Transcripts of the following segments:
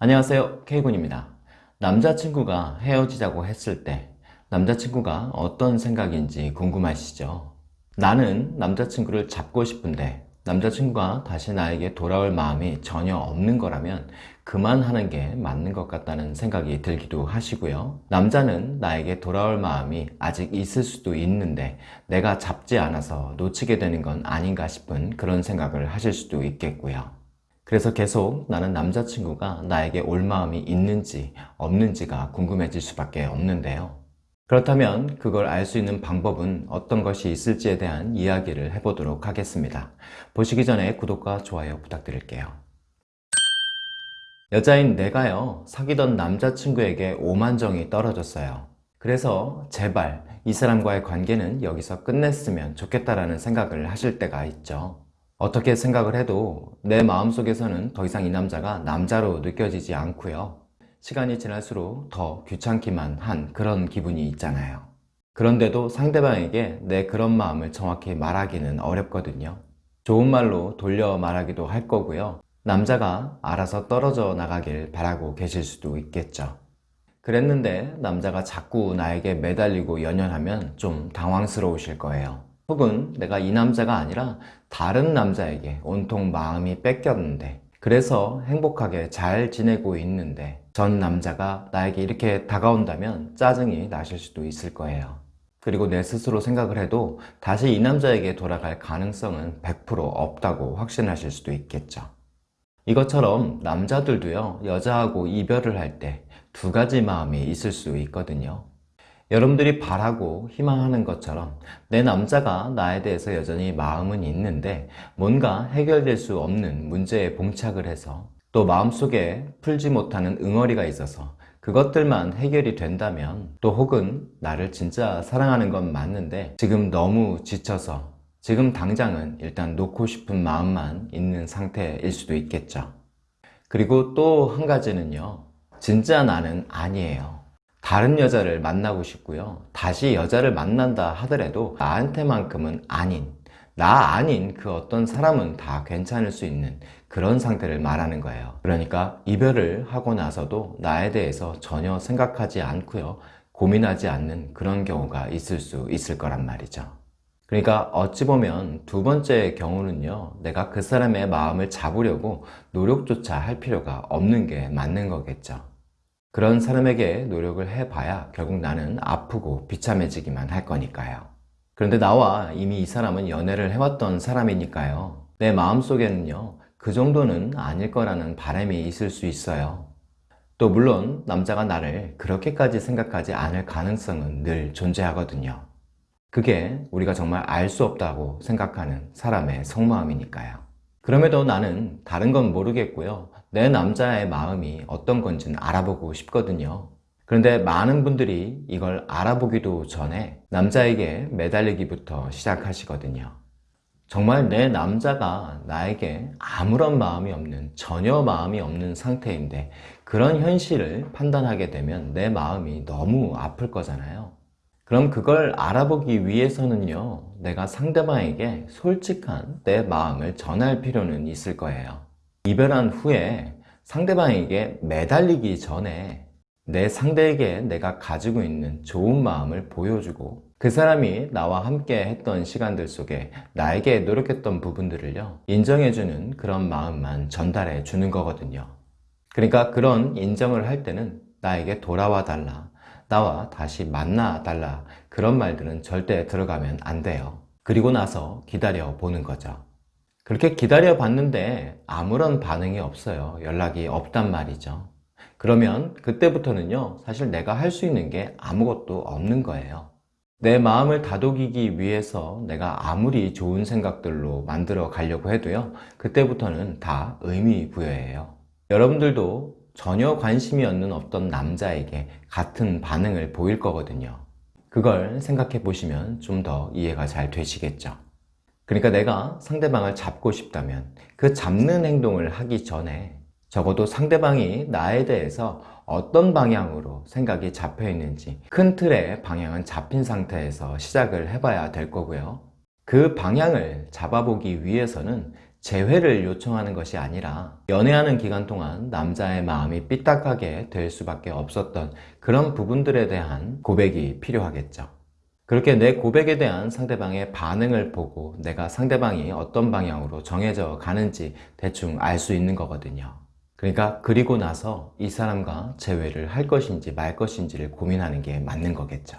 안녕하세요. K군입니다. 남자친구가 헤어지자고 했을 때 남자친구가 어떤 생각인지 궁금하시죠? 나는 남자친구를 잡고 싶은데 남자친구가 다시 나에게 돌아올 마음이 전혀 없는 거라면 그만하는 게 맞는 것 같다는 생각이 들기도 하시고요. 남자는 나에게 돌아올 마음이 아직 있을 수도 있는데 내가 잡지 않아서 놓치게 되는 건 아닌가 싶은 그런 생각을 하실 수도 있겠고요 그래서 계속 나는 남자친구가 나에게 올 마음이 있는지 없는지가 궁금해질 수밖에 없는데요. 그렇다면 그걸 알 수 있는 방법은 어떤 것이 있을지에 대한 이야기를 해보도록 하겠습니다. 보시기 전에 구독과 좋아요 부탁드릴게요. 여자인 내가요 사귀던 남자친구에게 오만정이 떨어졌어요. 그래서 제발 이 사람과의 관계는 여기서 끝냈으면 좋겠다라는 생각을 하실 때가 있죠 어떻게 생각을 해도 내 마음속에서는 더 이상 이 남자가 남자로 느껴지지 않고요. 시간이 지날수록 더 귀찮기만 한 그런 기분이 있잖아요. 그런데도 상대방에게 내 그런 마음을 정확히 말하기는 어렵거든요. 좋은 말로 돌려 말하기도 할 거고요. 남자가 알아서 떨어져 나가길 바라고 계실 수도 있겠죠. 그랬는데 남자가 자꾸 나에게 매달리고 연연하면 좀 당황스러우실 거예요 혹은 내가 이 남자가 아니라 다른 남자에게 온통 마음이 뺏겼는데 그래서 행복하게 잘 지내고 있는데 전 남자가 나에게 이렇게 다가온다면 짜증이 나실 수도 있을 거예요. 그리고 내 스스로 생각을 해도 다시 이 남자에게 돌아갈 가능성은 100% 없다고 확신하실 수도 있겠죠. 이것처럼 남자들도요 여자하고 이별을 할 때 두 가지 마음이 있을 수 있거든요 여러분들이 바라고 희망하는 것처럼 내 남자가 나에 대해서 여전히 마음은 있는데 뭔가 해결될 수 없는 문제에 봉착을 해서 또 마음속에 풀지 못하는 응어리가 있어서 그것들만 해결이 된다면 또 혹은 나를 진짜 사랑하는 건 맞는데 지금 너무 지쳐서 지금 당장은 일단 놓고 싶은 마음만 있는 상태일 수도 있겠죠. 그리고 또 한 가지는요. 진짜 나는 아니에요 다른 여자를 만나고 싶고요. 다시 여자를 만난다 하더라도 나한테만큼은 아닌 나 아닌 그 어떤 사람은 다 괜찮을 수 있는 그런 상태를 말하는 거예요. 그러니까 이별을 하고 나서도 나에 대해서 전혀 생각하지 않고요. 고민하지 않는 그런 경우가 있을 수 있을 거란 말이죠. 그러니까 어찌 보면 두 번째 경우는요 내가 그 사람의 마음을 잡으려고 노력조차 할 필요가 없는 게 맞는 거겠죠 그런 사람에게 노력을 해봐야 결국 나는 아프고 비참해지기만 할 거니까요. 그런데 나와 이미 이 사람은 연애를 해왔던 사람이니까요. 내 마음속에는요 그 정도는 아닐 거라는 바람이 있을 수 있어요. 또 물론 남자가 나를 그렇게까지 생각하지 않을 가능성은 늘 존재하거든요. 그게 우리가 정말 알 수 없다고 생각하는 사람의 속마음이니까요. 그럼에도 나는 다른 건 모르겠고요 내 남자의 마음이 어떤 건지는 알아보고 싶거든요. 그런데 많은 분들이 이걸 알아보기도 전에 남자에게 매달리기부터 시작하시거든요. 정말 내 남자가 나에게 아무런 마음이 없는 전혀 마음이 없는 상태인데 그런 현실을 판단하게 되면 내 마음이 너무 아플 거잖아요. 그럼 그걸 알아보기 위해서는요 내가 상대방에게 솔직한 내 마음을 전할 필요는 있을 거예요 이별한 후에 상대방에게 매달리기 전에 내 상대에게 내가 가지고 있는 좋은 마음을 보여주고 그 사람이 나와 함께 했던 시간들 속에 나에게 노력했던 부분들을요 인정해주는 그런 마음만 전달해 주는 거거든요. 그러니까 그런 인정을 할 때는 나에게 돌아와 달라 나와 다시 만나 달라 그런 말들은 절대 들어가면 안 돼요. 그리고 나서 기다려 보는 거죠 그렇게 기다려 봤는데 아무런 반응이 없어요. 연락이 없단 말이죠. 그러면 그때부터는요 사실 내가 할 수 있는 게 아무것도 없는 거예요. 내 마음을 다독이기 위해서 내가 아무리 좋은 생각들로 만들어 가려고 해도요 그때부터는 다 의미 부여해요. 여러분들도 전혀 관심이 없는 어떤 남자에게 같은 반응을 보일 거거든요. 그걸 생각해 보시면 좀 더 이해가 잘 되시겠죠 그러니까 내가 상대방을 잡고 싶다면 그 잡는 행동을 하기 전에 적어도 상대방이 나에 대해서 어떤 방향으로 생각이 잡혀 있는지 큰 틀의 방향은 잡힌 상태에서 시작을 해봐야 될 거고요 그 방향을 잡아보기 위해서는 재회를 요청하는 것이 아니라 연애하는 기간 동안 남자의 마음이 삐딱하게 될 수밖에 없었던 그런 부분들에 대한 고백이 필요하겠죠. 그렇게 내 고백에 대한 상대방의 반응을 보고 내가 상대방이 어떤 방향으로 정해져 가는지 대충 알 수 있는 거거든요. 그러니까 그리고 나서 이 사람과 재회를 할 것인지 말 것인지를 고민하는 게 맞는 거겠죠.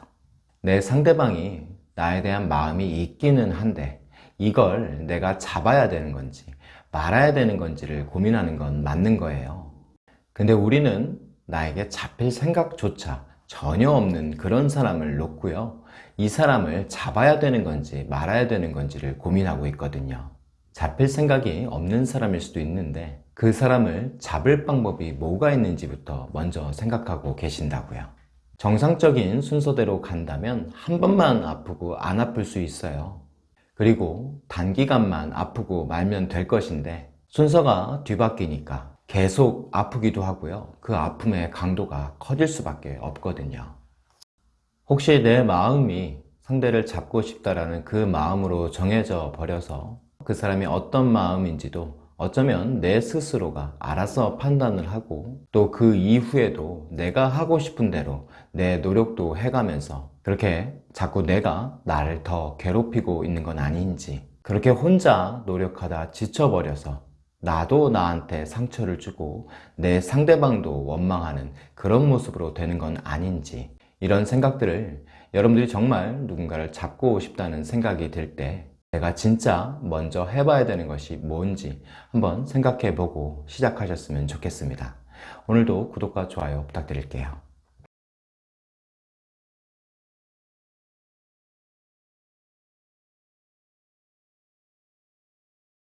내 상대방이 나에 대한 마음이 있기는 한데 이걸 내가 잡아야 되는 건지 말아야 되는 건지를 고민하는 건 맞는 거예요. 근데 우리는 나에게 잡힐 생각조차 전혀 없는 그런 사람을 놓고요. 이 사람을 잡아야 되는 건지 말아야 되는 건지를 고민하고 있거든요. 잡힐 생각이 없는 사람일 수도 있는데 그 사람을 잡을 방법이 뭐가 있는지부터 먼저 생각하고 계신다고요. 정상적인 순서대로 간다면 한 번만 아프고 안 아플 수 있어요. 그리고 단기간만 아프고 말면 될 것인데 순서가 뒤바뀌니까 계속 아프기도 하고요. 그 아픔의 강도가 커질 수밖에 없거든요. 혹시 내 마음이 상대를 잡고 싶다라는 그 마음으로 정해져 버려서 그 사람이 어떤 마음인지도 어쩌면 내 스스로가 알아서 판단을 하고 또 그 이후에도 내가 하고 싶은 대로 내 노력도 해가면서 그렇게 자꾸 내가 나를 더 괴롭히고 있는 건 아닌지 그렇게 혼자 노력하다 지쳐버려서 나도 나한테 상처를 주고 내 상대방도 원망하는 그런 모습으로 되는 건 아닌지 이런 생각들을 여러분들이 정말 누군가를 잡고 싶다는 생각이 들 때 내가 진짜 먼저 해봐야 되는 것이 뭔지 한번 생각해 보고 시작하셨으면 좋겠습니다. 오늘도 구독과 좋아요 부탁드릴게요.